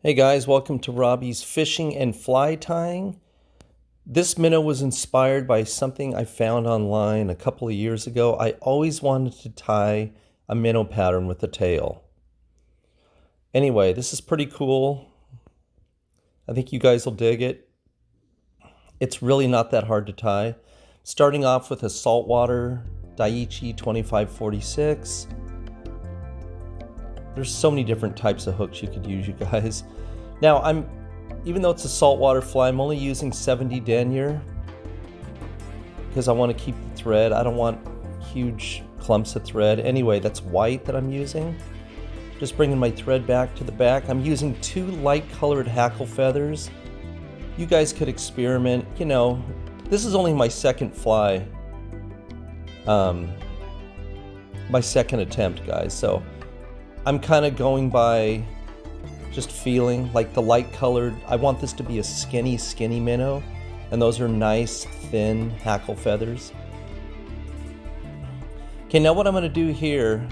Hey guys, welcome to Robbie's Fishing and Fly Tying. This minnow was inspired by something I found online a couple of years ago. I always wanted to tie a minnow pattern with a tail. Anyway, this is pretty cool. I think you guys will dig it. It's really not that hard to tie. Starting off with a saltwater Daiichi 2546. There's so many different types of hooks you could use, you guys. Now, I'm, even though it's a saltwater fly, I'm only using 70 denier because I want to keep the thread. I don't want huge clumps of thread. Anyway, that's white that I'm using. Just bringing my thread back to the back. I'm using two light colored hackle feathers. You guys could experiment, you know, this is only my second fly. Um, my second attempt, guys. So I'm kind of going by just feeling like the light colored. I want this to be a skinny, skinny minnow. And those are nice, thin hackle feathers. Okay, now what I'm going to do here,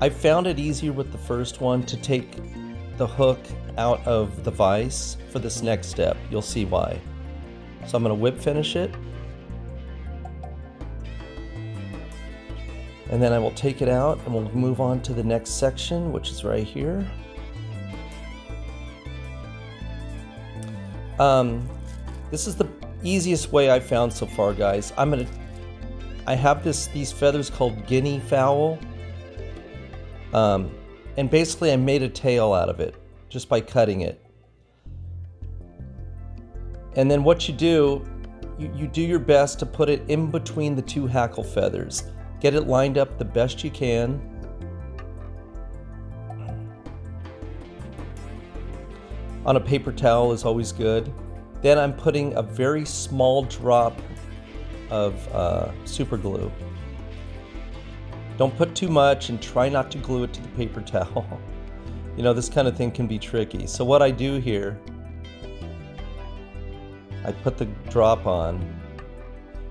I found it easier with the first one to take the hook out of the vise for this next step. You'll see why. So I'm going to whip finish it. And then I will take it out and we'll move on to the next section, which is right here. Um, this is the easiest way I've found so far, guys. I'm gonna, I have this these feathers called guinea fowl. Um, and basically I made a tail out of it just by cutting it. And then what you do, you, you do your best to put it in between the two hackle feathers. Get it lined up the best you can. On a paper towel is always good. Then I'm putting a very small drop of uh, super glue. Don't put too much and try not to glue it to the paper towel. you know, this kind of thing can be tricky. So what I do here, I put the drop on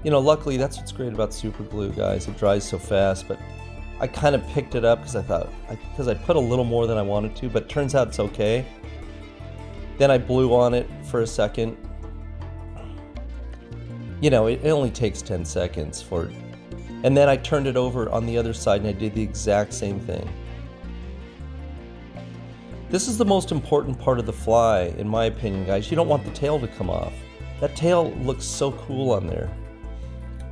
you know, luckily that's what's great about super glue, guys. It dries so fast, but I kind of picked it up because I thought, because I, I, put a little more than I wanted to, but turns out it's okay. Then I blew on it for a second. You know, it, it only takes 10 seconds for it. And then I turned it over on the other side and I did the exact same thing. This is the most important part of the fly, in my opinion, guys. You don't want the tail to come off. That tail looks so cool on there.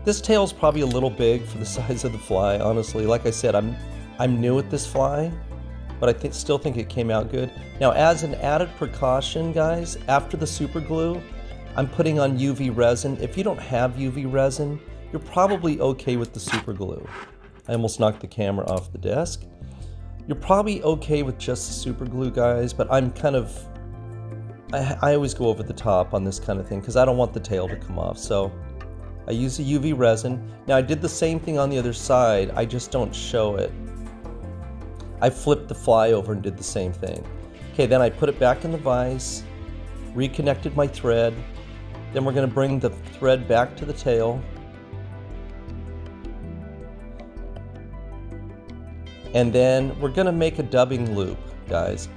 This tail is probably a little big for the size of the fly, honestly. Like I said, I'm I'm new at this fly, but I think, still think it came out good. Now, as an added precaution, guys, after the super glue, I'm putting on UV resin. If you don't have UV resin, you're probably okay with the super glue. I almost knocked the camera off the desk. You're probably okay with just the super glue, guys, but I'm kind of, I, I always go over the top on this kind of thing because I don't want the tail to come off. So I use a UV resin. Now I did the same thing on the other side, I just don't show it. I flipped the fly over and did the same thing. Okay, then I put it back in the vise, reconnected my thread, then we're gonna bring the thread back to the tail. And then we're gonna make a dubbing loop, guys.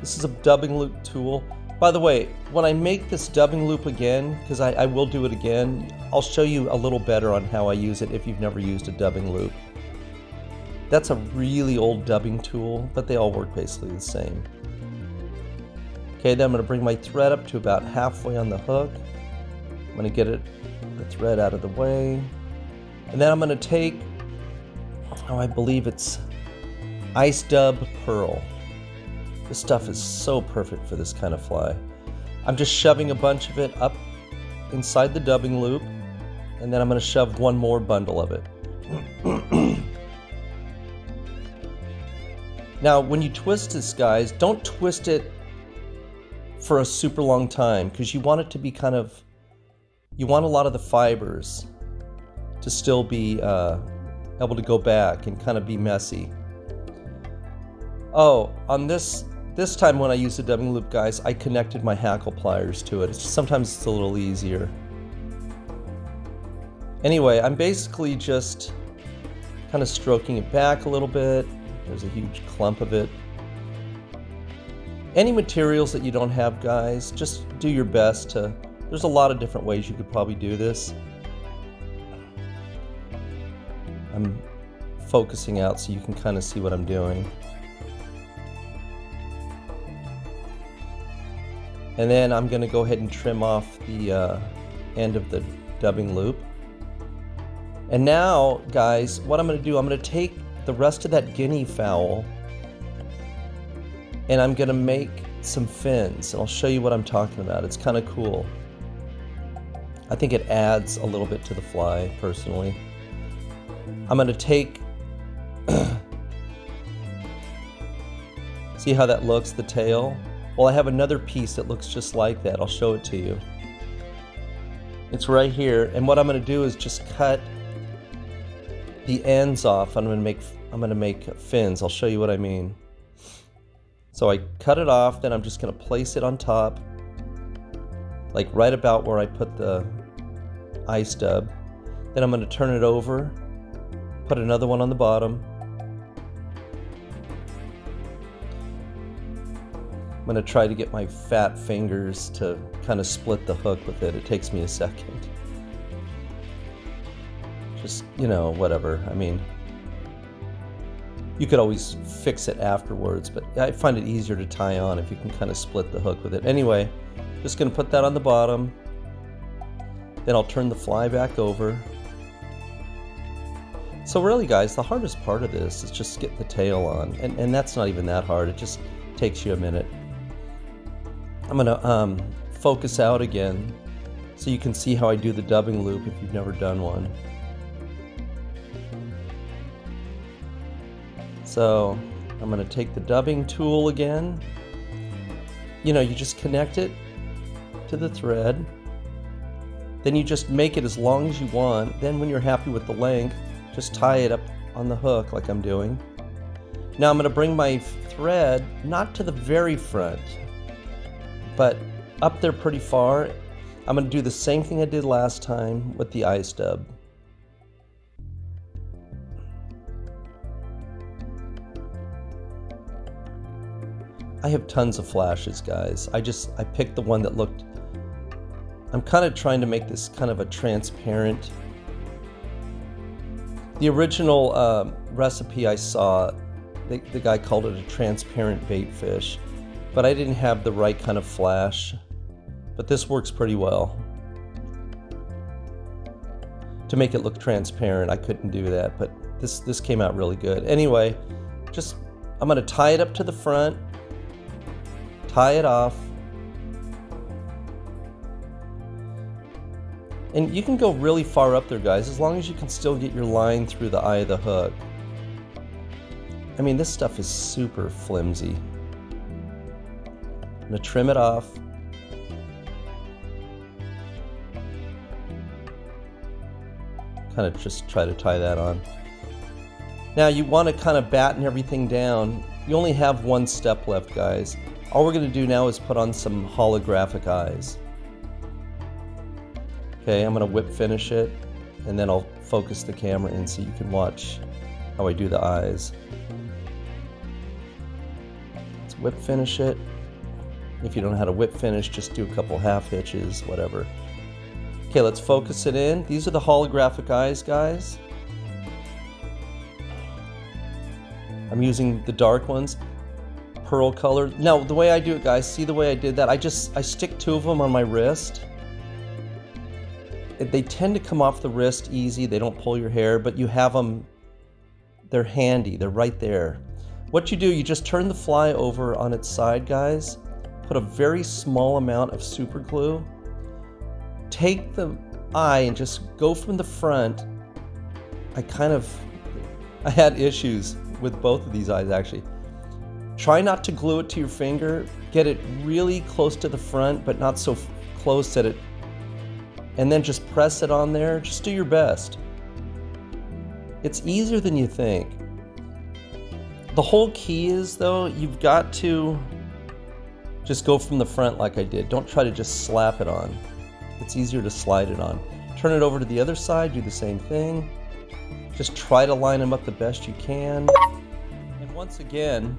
This is a dubbing loop tool. By the way, when I make this dubbing loop again, because I, I, will do it again, I'll show you a little better on how I use it if you've never used a dubbing loop. That's a really old dubbing tool, but they all work basically the same. Okay, then I'm going to bring my thread up to about halfway on the hook. I'm going to get it, the thread out of the way. And then I'm going to take, oh, I believe it's Ice Dub Pearl. This stuff is so perfect for this kind of fly. I'm just shoving a bunch of it up inside the dubbing loop, and then I'm going to shove one more bundle of it. now, when you twist this, guys, don't twist it for a super long time because you want it to be kind of, you want a lot of the fibers to still be uh, able to go back and kind of be messy. Oh, on this this time when I use the dubbing loop, guys, I connected my hackle pliers to it. Sometimes it's a little easier. Anyway, I'm basically just kind of stroking it back a little bit. There's a huge clump of it. Any materials that you don't have, guys, just do your best to... There's a lot of different ways you could probably do this. I'm focusing out so you can kind of see what I'm doing. And then I'm going to go ahead and trim off the uh, end of the dubbing loop. And now, guys, what I'm going to do, I'm going to take the rest of that guinea fowl and I'm going to make some fins. And I'll show you what I'm talking about. It's kind of cool. I think it adds a little bit to the fly, personally. I'm going to take... See how that looks, the tail? Well, I have another piece that looks just like that. I'll show it to you. It's right here. And what I'm going to do is just cut the ends off. I'm going to make I'm going to make fins. I'll show you what I mean. So I cut it off, then I'm just going to place it on top, like right about where I put the Ice Dub. Then I'm going to turn it over, put another one on the bottom. I'm to try to get my fat fingers to kind of split the hook with it. It takes me a second. Just, you know, whatever. I mean, you could always fix it afterwards, but I find it easier to tie on if you can kind of split the hook with it. Anyway, just to put that on the bottom. Then I'll turn the fly back over. So really guys, the hardest part of this is just get the tail on. And, and that's not even that hard. It just takes you a minute. I'm going to um, focus out again so you can see how I do the dubbing loop if you've never done one. So I'm going to take the dubbing tool again. You know, you just connect it to the thread. Then you just make it as long as you want. Then when you're happy with the length, just tie it up on the hook like I'm doing. Now I'm going to bring my thread not to the very front, but up there pretty far. I'm to do the same thing I did last time with the Ice Dub. I have tons of flashes, guys. I just, I picked the one that looked, I'm kind of trying to make this kind of a transparent. The original uh, recipe I saw, the, the guy called it a transparent bait fish, but I didn't have the right kind of flash. But this works pretty well. To make it look transparent, I couldn't do that, but this, this came out really good. Anyway, just, I'm gonna tie it up to the front tie it off. And you can go really far up there, guys, as long as you can still get your line through the eye of the hook. I mean, this stuff is super flimsy. I'm gonna trim it off. Kind of just try to tie that on. Now you want to kind of batten everything down. You only have one step left, guys. All we're going to do now is put on some holographic eyes. Okay, I'm going to whip finish it, and then I'll focus the camera in so you can watch how I do the eyes. Let's whip finish it. If you don't know how to whip finish, just do a couple half hitches, whatever. Okay, let's focus it in. These are the holographic eyes, guys. I'm using the dark ones pearl color. Now, the way I do it, guys, see the way I did that? I just, I stick two of them on my wrist. They tend to come off the wrist easy. They don't pull your hair, but you have them, they're handy. They're right there. What you do, you just turn the fly over on its side, guys. Put a very small amount of super glue. Take the eye and just go from the front. I kind of, I had issues with both of these eyes actually. Try not to glue it to your finger. Get it really close to the front, but not so close that it... And then just press it on there. Just do your best. It's easier than you think. The whole key is, though, you've got to just go from the front like I did. Don't try to just slap it on. It's easier to slide it on. Turn it over to the other side, do the same thing. Just try to line them up the best you can. And once again,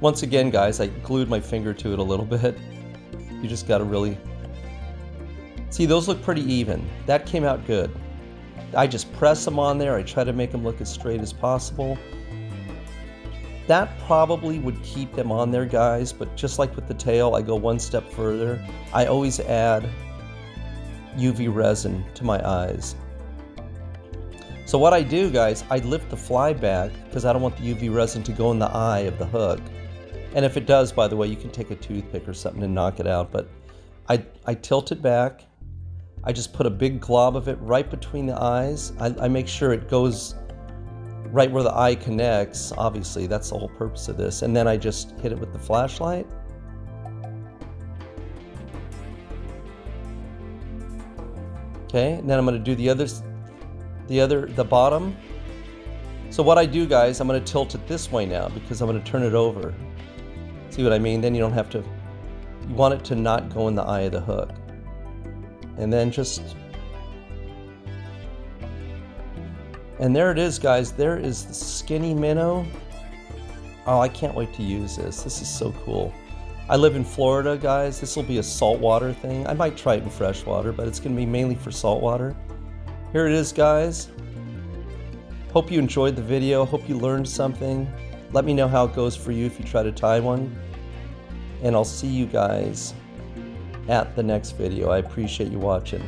Once again, guys, I glued my finger to it a little bit. You just got to really... See, those look pretty even. That came out good. I just press them on there. I try to make them look as straight as possible. That probably would keep them on there, guys, but just like with the tail, I go one step further. I always add UV resin to my eyes. So what I do, guys, I lift the fly back because I don't want the UV resin to go in the eye of the hook. And if it does, by the way, you can take a toothpick or something and knock it out. But I, I tilt it back. I just put a big glob of it right between the eyes. I, I make sure it goes right where the eye connects. Obviously, that's the whole purpose of this. And then I just hit it with the flashlight. Okay, and then I'm going to do the other, the other, the bottom. So what I do, guys, I'm going to tilt it this way now because I'm going to turn it over. See what I mean? Then you don't have to, you want it to not go in the eye of the hook. And then just, and there it is, guys. There is the skinny minnow. Oh, I can't wait to use this. This is so cool. I live in Florida, guys. This will be a saltwater thing. I might try it in freshwater, but it's going to be mainly for saltwater. Here it is, guys. Hope you enjoyed the video. Hope you learned something. Let me know how it goes for you if you try to tie one. And I'll see you guys at the next video. I appreciate you watching.